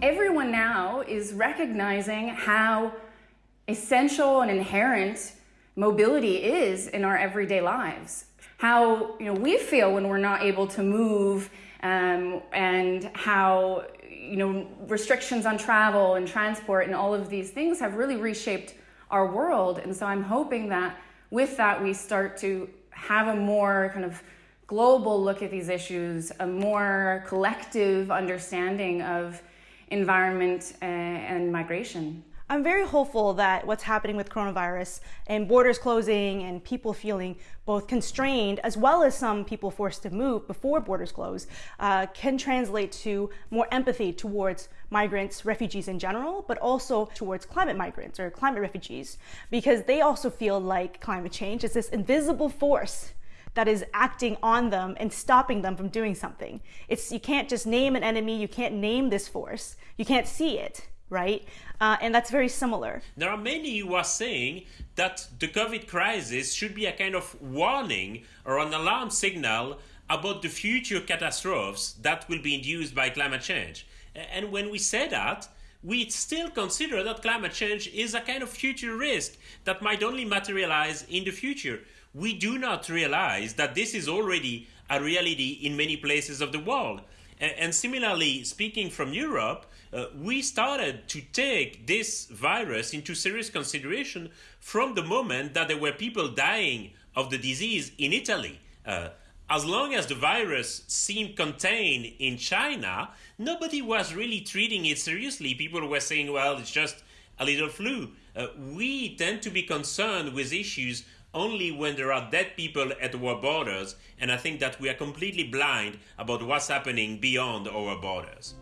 Everyone now is recognizing how essential and inherent mobility is in our everyday lives. How you know we feel when we're not able to move, um, and how you know restrictions on travel and transport and all of these things have really reshaped our world. And so I'm hoping that with that we start to have a more kind of global look at these issues, a more collective understanding of environment uh, and migration. I'm very hopeful that what's happening with coronavirus and borders closing and people feeling both constrained as well as some people forced to move before borders close uh, can translate to more empathy towards migrants, refugees in general, but also towards climate migrants or climate refugees because they also feel like climate change is this invisible force that is acting on them and stopping them from doing something. It's you can't just name an enemy, you can't name this force, you can't see it right? Uh, and that's very similar. There are many who are saying that the COVID crisis should be a kind of warning or an alarm signal about the future catastrophes that will be induced by climate change. And when we say that, we still consider that climate change is a kind of future risk that might only materialize in the future. We do not realize that this is already a reality in many places of the world. And similarly, speaking from Europe, uh, we started to take this virus into serious consideration from the moment that there were people dying of the disease in Italy. Uh, as long as the virus seemed contained in China, nobody was really treating it seriously. People were saying, well, it's just a little flu. Uh, we tend to be concerned with issues only when there are dead people at our borders, and I think that we are completely blind about what's happening beyond our borders.